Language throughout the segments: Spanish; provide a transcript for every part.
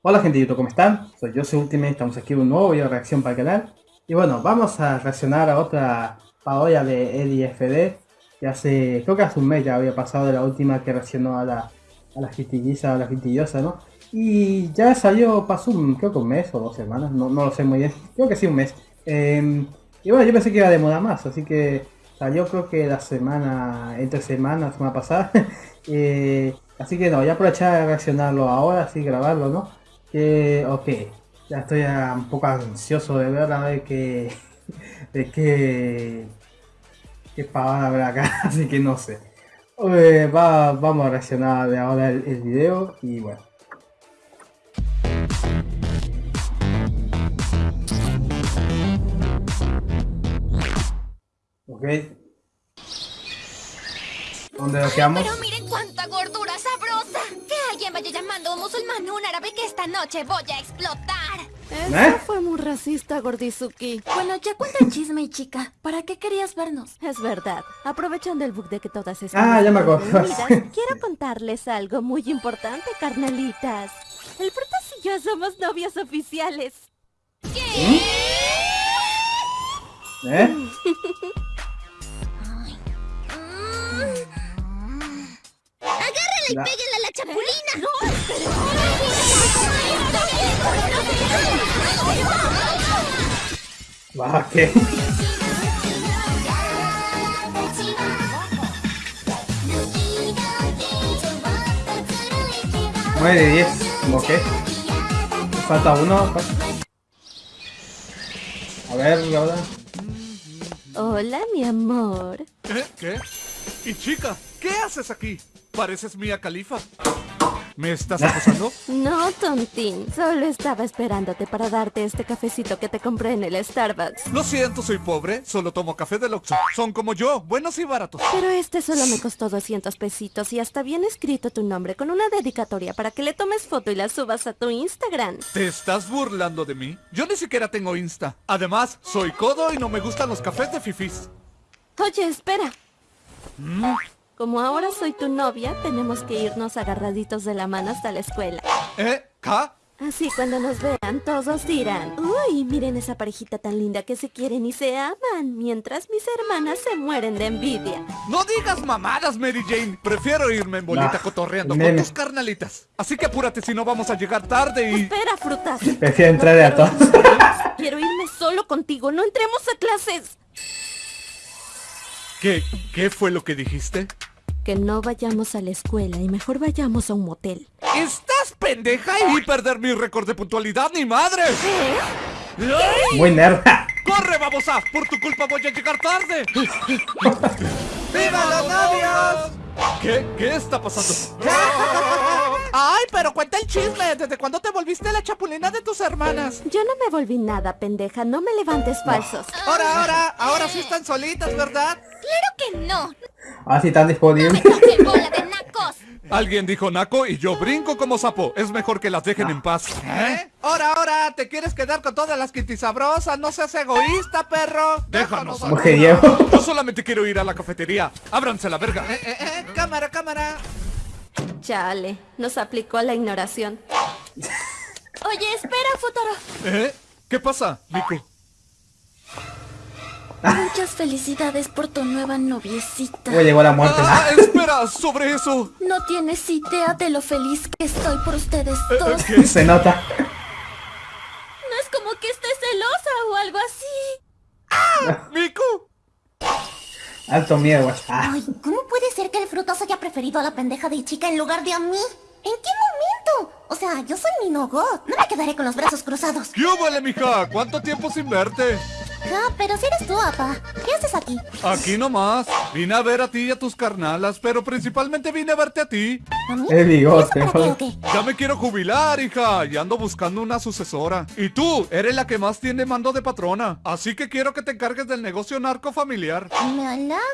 Hola gente de YouTube, ¿cómo están? Soy Jose Ultimate, estamos aquí en un nuevo video de reacción para el canal Y bueno, vamos a reaccionar a otra parodia de Eddie FD Que hace, creo que hace un mes ya había pasado de la última que reaccionó a la, a la a la gitillosa, ¿no? Y ya salió, pasó un, creo que un mes o dos semanas, no, no lo sé muy bien, creo que sí un mes em, Y bueno, yo pensé que iba a demorar más, así que salió creo que la semana, entre semanas, semana pasada eh, Así que no, voy a aprovechar a reaccionarlo ahora, así grabarlo, ¿no? Que, ok, ya estoy un poco ansioso de ver a ver qué, de qué, qué pavada habrá acá, así que no sé. va, vamos a reaccionar de ahora el, el video y bueno. Ok. ¿Dónde lo quedamos? Pero miren cuánta gordura sabrosa. Que alguien vaya llamando a un musulmán o un árabe que esta noche voy a explotar. Eso ¿Eh? fue muy racista, Gordizuki. Bueno, ya cuenta el chisme, chica. ¿Para qué querías vernos? Es verdad. Aprovechando el bug de que todas están... Ah, ya me acuerdo. quiero contarles algo muy importante, carnalitas. El Frutas y yo somos novios oficiales. ¿Qué? ¿Eh? y péguenle a la chapulina. ¡No! Ah, ¿qué? Nueve de 10, ¿cómo qué? Falta uno. A ver, ahora. Hola, mi amor. ¿Qué? ¿Qué? ¿Y chica? ¿Qué haces aquí? Pareces Mía Califa. ¿Me estás acosando? No, tontín. Solo estaba esperándote para darte este cafecito que te compré en el Starbucks. Lo siento, soy pobre. Solo tomo café del Oxxo. Son como yo, buenos y baratos. Pero este solo me costó 200 pesitos y hasta bien escrito tu nombre con una dedicatoria para que le tomes foto y la subas a tu Instagram. ¿Te estás burlando de mí? Yo ni siquiera tengo Insta. Además, soy codo y no me gustan los cafés de fifis. Oye, espera. ¿Mm? Como ahora soy tu novia, tenemos que irnos agarraditos de la mano hasta la escuela. ¿Eh? ¿Ca? Así cuando nos vean, todos dirán, uy, miren esa parejita tan linda que se quieren y se aman, mientras mis hermanas se mueren de envidia. No digas mamadas, Mary Jane. Prefiero irme en bolita cotorreando con tus carnalitas. Así que apúrate si no vamos a llegar tarde y... Espera, frutas. Prefiero entrar a todos. Quiero irme solo contigo, no entremos a clases. ¿Qué, qué fue lo que dijiste? Que no vayamos a la escuela y mejor vayamos a un motel. ¿Estás pendeja y perder mi récord de puntualidad, ni madre? Muy nerda. ¡Corre, babosa! Por tu culpa voy a llegar tarde. ¡Viva los novios! ¿Qué? ¿Qué está pasando? ¡Ay, pero cuenta el chisme! ¿Desde cuándo te volviste la chapulina de tus hermanas? Yo no me volví nada, pendeja. No me levantes falsos. Ahora, ahora, ahora sí están solitas, ¿verdad? ¡Claro que no! Ah, sí, están disponibles. bola de nacos! Alguien dijo naco y yo brinco como sapo. Es mejor que las dejen en paz. ¿Eh? Ahora, ahora, ¿te quieres quedar con todas las sabrosas? No seas egoísta, perro. Déjanos. Yo solamente quiero ir a la cafetería. Ábranse la verga. Eh, eh, eh, cámara, cámara. Chale, nos aplicó la ignoración. Oye, espera, Futuro. ¿Eh? ¿Qué pasa, Nico? Muchas felicidades por tu nueva noviecita. Uy, llegó la muerte. Ah, espera, sobre eso. No tienes idea de lo feliz que estoy por ustedes eh, dos. ¿Qué? Se nota. No es como que esté celosa o algo así. ¡Ah! ¡Miku! Alto miedo. Ah. Ay, ¿cómo puede ser que el frutoso haya preferido a la pendeja de chica en lugar de a mí? ¿En qué momento? O sea, yo soy Minogot. No me quedaré con los brazos cruzados. ¿Qué vale, mija? ¿Cuánto tiempo sin verte? Ah, pero si eres tú, papá. ¿Qué haces aquí? Aquí nomás. Vine a ver a ti y a tus carnalas, pero principalmente vine a verte a ti. ¿A mí? El bigote. Ya me quiero jubilar, hija, y ando buscando una sucesora. Y tú, eres la que más tiene mando de patrona. Así que quiero que te encargues del negocio narco familiar. Me halagas,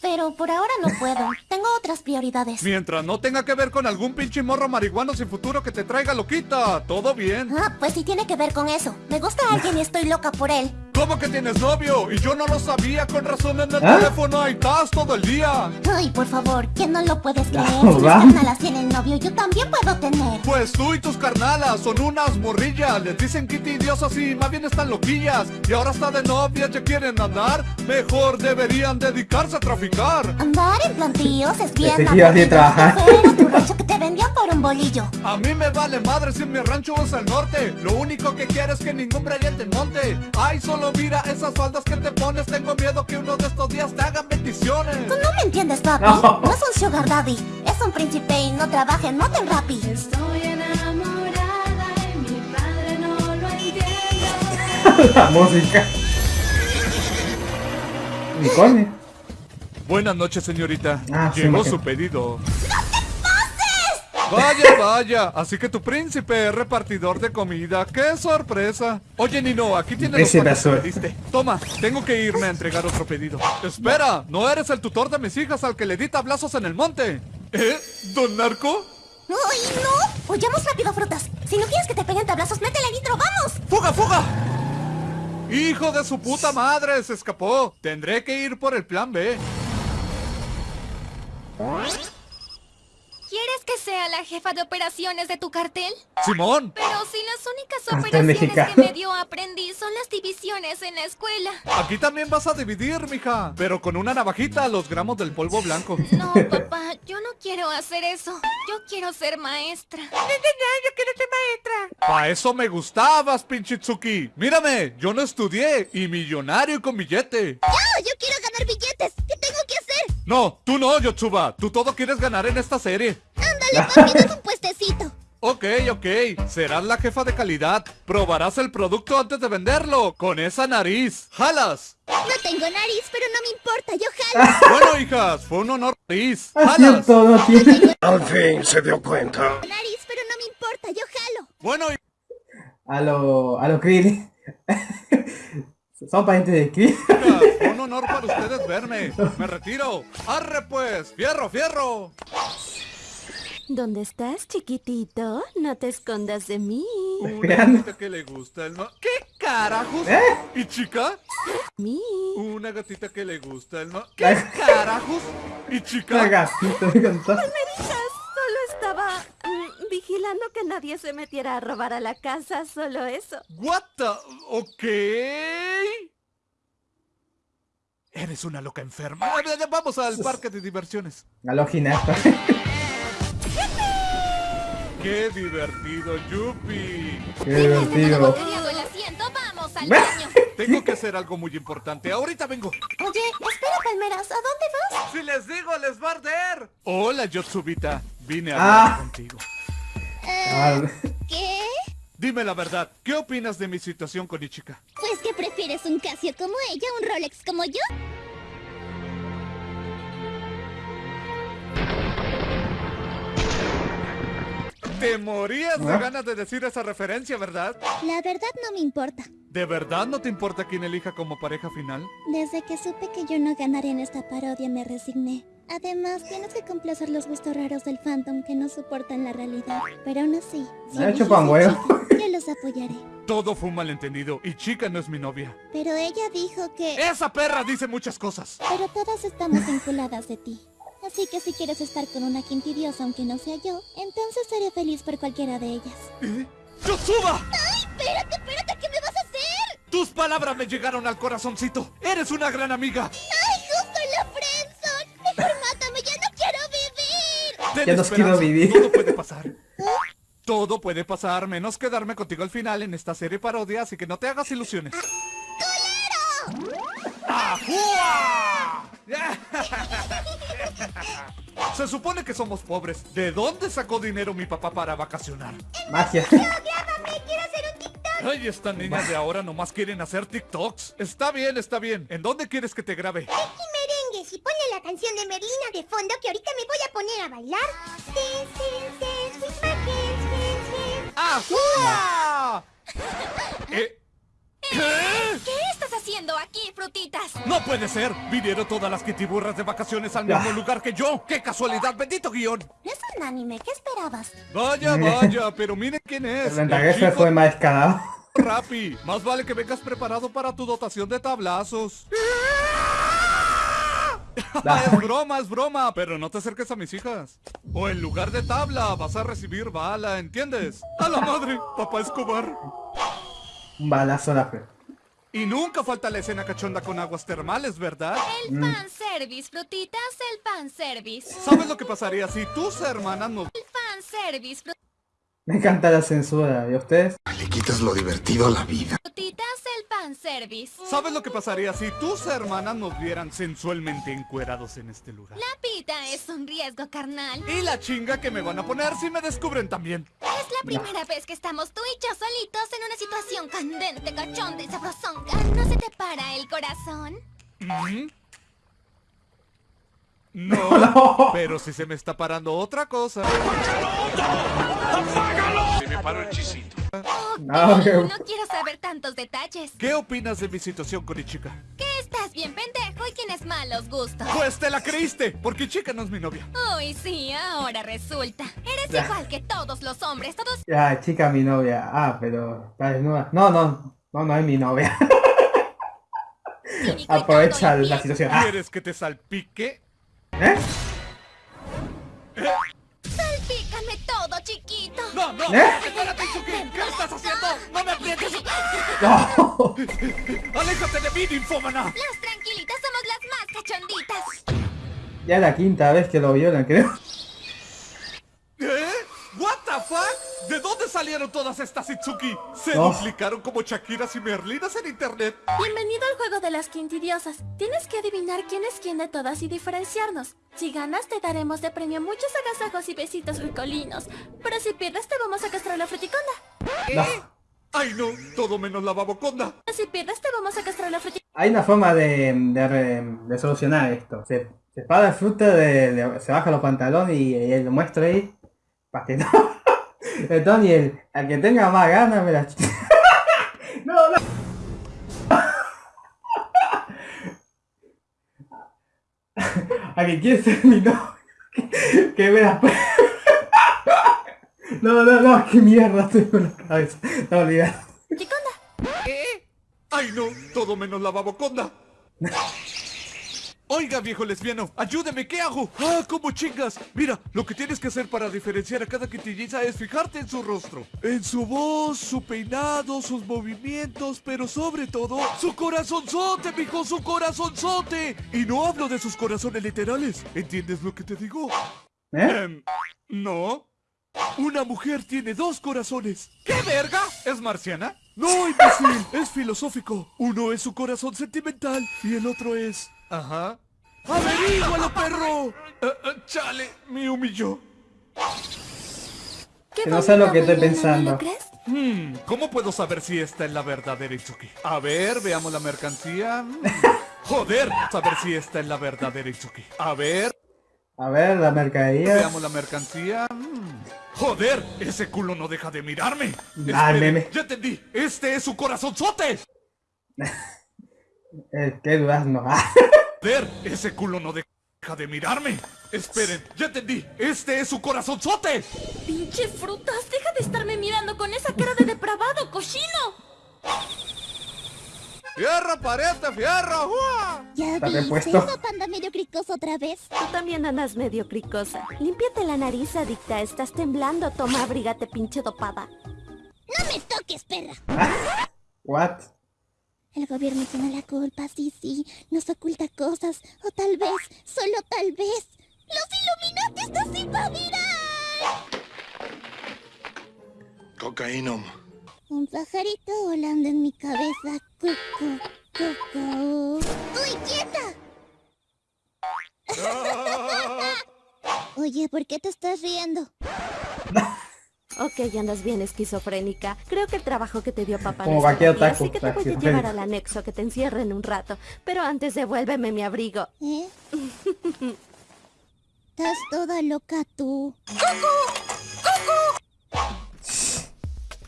pero por ahora no puedo. Tengo otras prioridades. Mientras no tenga que ver con algún pinche morro marihuano sin futuro que te traiga loquita, todo bien. Ah, pues sí tiene que ver con eso. Me gusta alguien y estoy loca por él. ¿Cómo que tienes novio? Y yo no lo sabía, con razón en el ¿Ah? teléfono ahí estás todo el día. Ay, por favor, ¿quién no lo puedes creer? si mis carnalas tienen novio, yo también puedo tener. Pues tú y tus carnalas son unas morrillas. Les dicen Kitty diosas y más bien están loquillas. Y ahora está de novia, ya quieren andar. Mejor deberían dedicarse a traficar. Andar en plantillos es bien. Te trabajar. tu rancho que te vendió por un bolillo. A mí me vale madre si mi rancho es al norte. Lo único que quiero es que ningún brillante monte. Ay, solo mira esas faldas que te pones. Tengo miedo que uno de estos días te hagan bendiciones. Tú no me entiendes, papi. No, es un sugar daddy. Es un príncipe y no trabaja en Motel Rappi. Estoy enamorada y mi padre no lo entiende. La música. Mi Buenas noches, señorita. Ah, Llegó su pedido. Vaya, vaya, así que tu príncipe es repartidor de comida. ¡Qué sorpresa! Oye, Nino, aquí tienes los que pediste. Toma, tengo que irme a entregar otro pedido. Espera, ¿no eres el tutor de mis hijas al que le di tablazos en el monte? ¿Eh? ¿Don Narco? ¡Ay, no! Huyamos rápido, frutas. Si no quieres que te peguen tablazos, métele nitro, ¡vamos! ¡Fuga, fuga! ¡Hijo de su puta madre! Se escapó. Tendré que ir por el plan B. ¿Quieres que sea la jefa de operaciones de tu cartel? ¡Simón! Pero si las únicas operaciones que me dio aprendí son las divisiones en la escuela. Aquí también vas a dividir, mija. Pero con una navajita los gramos del polvo blanco. No, papá, yo no quiero hacer eso. Yo quiero ser maestra. No, yo quiero ser maestra. Pa' eso me gustabas, pinchitsuki. Mírame, yo no estudié y millonario y con billete. Yo, yo quiero No, tú no, Yotsuba. Tú todo quieres ganar en esta serie. Ándale, papi, un puestecito. Ok, ok. Serás la jefa de calidad. Probarás el producto antes de venderlo. Con esa nariz. ¡Jalas! No tengo nariz, pero no me importa. Yo jalo. bueno, hijas, fue un honor nariz. ¡Jalas! Al fin se dio cuenta. Nariz, pero no me importa. Yo jalo. Bueno, A lo... A lo Krill. Son parientes de Krill. Honor para ustedes verme. Me retiro. ¡Arre pues! ¡Fierro, fierro! ¿Dónde estás, chiquitito? No te escondas de mí. Una gatita que le gusta el no... ¿Qué carajos? ¿Eh? ¿Y chica? ¿Mí? Una gatita que le gusta el no... ¿Qué carajos? ¿Y chica? Una gatita, me Solo estaba mm, vigilando que nadie se metiera a robar a la casa, solo eso. What the... Ok... Eres una loca enferma. Vamos al parque de diversiones. A lo ¡Qué divertido, Yupi! ¡Qué divertido! ¡Vamos al baño! Tengo que hacer algo muy importante. Ahorita vengo. Oye, espera, Palmeras. ¿A dónde vas? Si les digo, les va a arder. Hola, Yotsubita. Vine a hablar ah. contigo. Eh, ¿Qué? Dime la verdad, ¿qué opinas de mi situación con Ichika? Pues que prefieres un Casio como ella, un Rolex como yo. Te morías de ganas de decir esa referencia, ¿verdad? La verdad no me importa. ¿De verdad no te importa quién elija como pareja final? Desde que supe que yo no ganaré en esta parodia me resigné. Además, tienes que complacer los gustos raros del Phantom que no soportan la realidad. Pero aún así, si me hecho pan yo los apoyaré. Todo fue un malentendido y Chica no es mi novia. Pero ella dijo que... ¡Esa perra dice muchas cosas! Pero todas estamos vinculadas de ti. Así que si quieres estar con una quintidiosa aunque no sea yo, entonces seré feliz por cualquiera de ellas. ¿Eh? ¡Yosuba! ¡Ay, espérate, espérate! ¿Qué me vas a hacer? Tus palabras me llegaron al corazoncito. ¡Eres una gran amiga! ¡Ay, justo en la friendzone! ¡Mejor mátame! ¡Ya no quiero vivir! ya no quiero vivir. Todo puede pasar. Todo puede pasar, menos quedarme contigo al final en esta serie parodia, así que no te hagas ilusiones. ¡Colero! ¡Ajúa! Se supone que somos pobres. ¿De dónde sacó dinero mi papá para vacacionar? Magia. Yo, grábame, quiero hacer un TikTok. Ay, estas niñas de ahora nomás quieren hacer TikToks. Está bien, está bien. ¿En dónde quieres que te grabe? Aquí merengue, si ponle la canción de Merlina de fondo que ahorita me voy a poner a bailar. ¡Ajúa! ¿Eh? ¿Qué haciendo aquí, frutitas? ¡No puede ser! Vinieron todas las kitiburras de vacaciones al mismo lugar que yo. ¡Qué casualidad! ¡Bendito guion! Es un anime, ¿qué esperabas? Vaya, vaya, pero miren quién es. El se fue más. Rappi, más vale que vengas preparado para tu dotación de tablazos. es broma, es broma, pero no te acerques a mis hijas. O en lugar de tabla vas a recibir bala, ¿entiendes? A la madre, papá Escobar. Un balazo a la fe. Y nunca falta la escena cachonda con aguas termales, ¿verdad? El pan service, frutitas, el pan service. ¿Sabes lo que pasaría si tus hermanas no... El pan service, Me encanta la censura, ¿y ustedes? Le quitas lo divertido a la vida. El service. ¿Sabes lo que pasaría si tus hermanas nos vieran sensualmente encuerados en este lugar? La pita es un riesgo carnal. Y la chinga que me van a poner si me descubren también. Es la primera vez que estamos tú y yo solitos en una situación candente, cachonda y sabrosonga. ¿No se te para el corazón? ¿Mm? No, pero si se me está parando otra cosa. Ok, No, quiero saber tantos detalles. ¿Qué opinas de mi situación con Ichika? Que estás bien pendejo y tienes malos gustos. Pues te la creíste, porque Ichika no es mi novia. Uy, sí, ahora resulta. Eres igual que todos los hombres, todos Ya, chica, mi novia. Ah, pero está desnuda. No, no, no, no es mi novia. Aprovecha la situación. ¿Quieres que te salpique? ¿Eh? Todo, chiquito. No, no, ¿Eh? espérate, Itsuki. ¿Qué estás haciendo? No me aprietes. No. Aléjate de mí, ninfómana. Las tranquilitas somos las más cachonditas. Ya la quinta vez que lo violan, creo. What the fuck? ¿De dónde salieron todas estas Itsuki? Se Oh. duplicaron como Shakiras y Merlinas en internet. Bienvenido al juego de las quintidiosas. Tienes que adivinar quién es quién de todas y diferenciarnos. Si ganas te daremos de premio muchos agasajos y besitos ricolinos. Pero si pierdes te vamos a castrar la fruticonda. No. Ay no, todo menos la baboconda. Si pierdes te vamos a castrar la fruticonda. Hay una forma de, de, re- de solucionar esto. Se, se para el fruto, de, de- se baja los pantalones y, y él lo muestra ahí. Para que no. Entonces, y el, al que tenga más ganas, me la ch- No, no. A que quiere ser mi novio. Que, me la No, no, no, qué mierda estoy con la cabeza. No olvidar. ¿Eh? Ay no, todo menos la baboconda. Oiga, viejo lesbiano, ayúdeme, ¿qué hago? Ah, ¿cómo chingas? Mira, lo que tienes que hacer para diferenciar a cada quintilliza es fijarte en su rostro. En su voz, su peinado, sus movimientos, pero sobre todo, su corazonzote, mijo, su corazonzote. Y no hablo de sus corazones literales. ¿Entiendes lo que te digo? ¿Eh? Em, no. Una mujer tiene dos corazones. ¿Qué verga? ¿Es marciana? No, imbécil, es filosófico. Uno es su corazón sentimental y el otro es... Ajá. ¡Averígualo, perro! Eh, eh, chale, me humilló. ¿Qué Que no sé lo que estoy bailan, ¿no pensando. Hmm, ¿cómo puedo saber si esta es la verdadera Itsuki? A ver, veamos la mercancía. Hmm. Joder, saber si esta es la verdadera Itsuki. A ver, A ver, la mercadería. Veamos la mercancía. Mm. Joder, ese culo no deja de mirarme. Ah, Espere, meme. Ya entendí. Este es su corazonzote. Eh, qué durazno. Ah. Joder, ese culo no deja de mirarme. Esperen, ya entendí. Este es su corazonzote. Pinche frutas, deja de estarme mirando con esa cara de depravado, cochino. Fierro, pariente, fierro. ¡Uah! Ya Está vi, repuesto. se hizo panda medio cricoso otra vez. Tú también andas medio cricosa. Límpiate la nariz, adicta. Estás temblando. Toma, abrígate, pinche dopada. No me toques, perra. What? El gobierno tiene la culpa, sí, sí. Nos oculta cosas. O tal vez, solo tal vez, los Illuminatis nos invadirán. Cocaínom. Un pajarito volando en mi cabeza. Cucu, cucu. ¡Uy, quieta! Oye, ¿por qué te estás riendo? Ok, andas bien esquizofrénica. Creo que el trabajo que te dio papá Como no bien, otaku, así que te voy a llevar al anexo que te encierren un rato. Pero antes devuélveme mi abrigo. ¿Eh? Estás toda loca tú.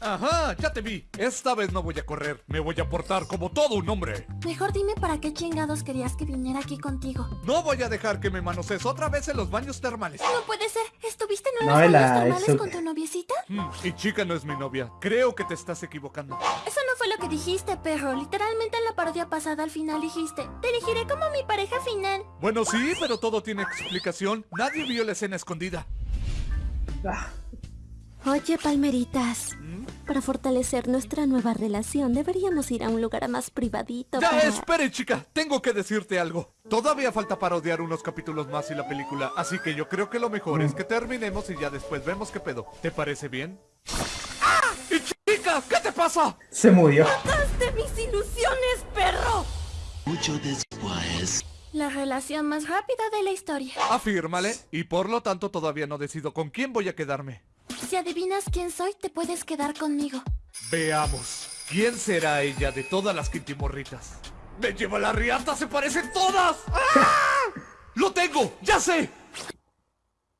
Ajá, ya te vi. Esta vez no voy a correr. Me voy a portar como todo un hombre. Mejor dime para qué chingados querías que viniera aquí contigo. No voy a dejar que me manosees otra vez en los baños termales. No puede ser. ¿Estuviste en No, unos la- baños termales con tu? Mm, y chica no es mi novia. Creo que te estás equivocando. Eso no fue lo que dijiste, perro. Literalmente en la parodia pasada al final dijiste, te elegiré como mi pareja final. Bueno, sí, pero todo tiene explicación. Nadie vio la escena escondida. Ah, Oye, palmeritas. Para fortalecer nuestra nueva relación, deberíamos ir a un lugar más privadito Ya, para... espere, chica. Tengo que decirte algo. Todavía falta parodiar unos capítulos más y la película, así que yo creo que lo mejor es que terminemos y ya después vemos qué pedo. ¿Te parece bien? ¡Ah! ¡Y chica! ¿Qué te pasa? se murió. de mis ilusiones, perro! La relación más rápida de la historia. Afírmale, y por lo tanto todavía no decido con quién voy a quedarme. Si adivinas quién soy, te puedes quedar conmigo. Veamos. ¿Quién será ella de todas las quintimorritas? ¡Me lleva la riata! ¡Se parecen todas! ¡Ah! ¡Lo tengo! ¡Ya sé!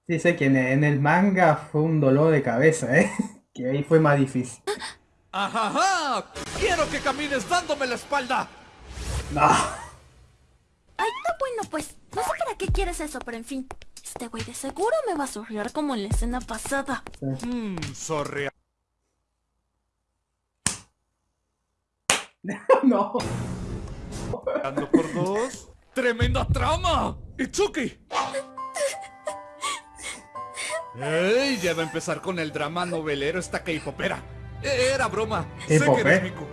Sí, sé que en, en el manga fue un dolor de cabeza, ¿eh? Que ahí fue más difícil. ¡Ajaja! ¡Quiero que camines dándome la espalda! No. Ay, no, bueno, pues, no sé para qué quieres eso, pero en fin. Este güey de seguro me va a surrear como en la escena pasada. Mmm, sorry. no. Ando por dos. ¡Tremenda trama! ¡Itsuki! ¡Ey! Ya va a empezar con el drama novelero esta K-popera. Era broma. Sé que ¿K-pop, eres mico.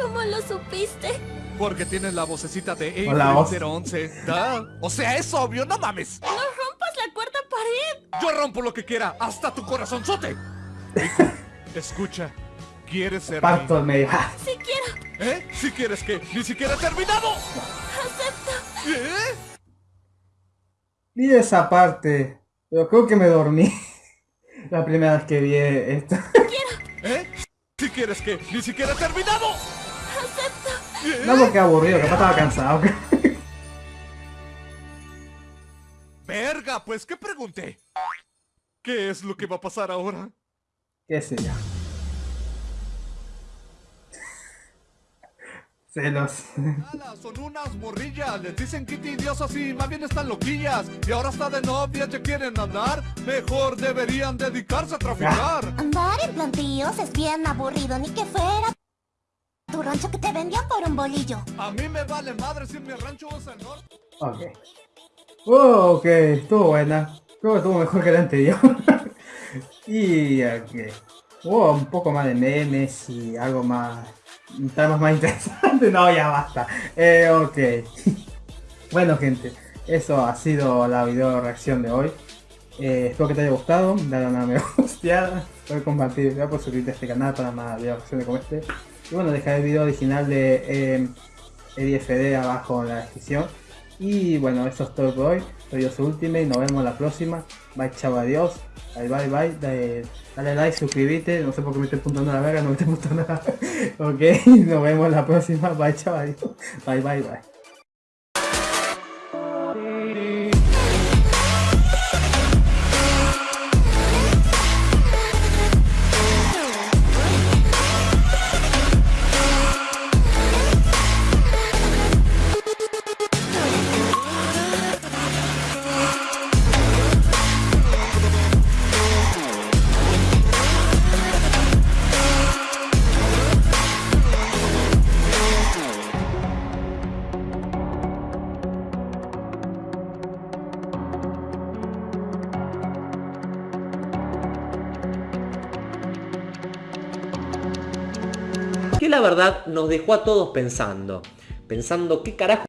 ¿Cómo lo supiste? Porque tienes la vocecita de Hola, voz. 011. Da. O sea, es obvio, no mames. ¡No Yo rompo lo que quiera, hasta tu corazonzote. Escucha. ¿Quieres ser Parto. Ah, Si quiero, mi- ¿Eh? Si quieres que ni siquiera he terminado. acepto. ¿Eh? Vi esa parte. Pero creo que me dormí. La primera vez que vi esto. ¿Eh? Si quieres que ni siquiera he terminado. Acepto. ¿Eh? No porque aburrido, capaz estaba cansado. Verga, pues ¿qué pregunté? ¿Qué es lo que va a pasar ahora? ¿Qué sé yo? Celos. Son unas morrillas, les dicen Kitty diosas y más bien están loquillas. Y ahora está de novia, ya quieren andar. Mejor deberían dedicarse a traficar. Andar en plantillos es bien aburrido, ni que fuera tu rancho que te vendían por un bolillo. A mí me vale madre si en mi rancho es el norte. Ok. Oh, ok, estuvo buena. Creo que estuvo mejor que la anterior. y ok. Hubo un poco más de memes y algo más. Temas más interesantes. No, ya basta. Eh, ok. bueno, gente, eso ha sido la video reacción de hoy. Eh, espero que te haya gustado. Dale una me gusta. Puedes compartir el video, por suscribirte a este canal para más videos reacciones como este. Y bueno, dejar el video original de eh, EDFD abajo en la descripción. Y bueno, eso es todo por hoy. Soy yo su Ultimate, nos vemos la próxima. Bye, chao, adiós. Bye, bye, bye. Dale, like, suscríbete. No sé por qué me estoy puntando a la verga, no me estoy puntando nada. ok, nos vemos la próxima. Bye, adiós. Bye, bye, bye. Verdad nos dejó a todos pensando, pensando qué carajo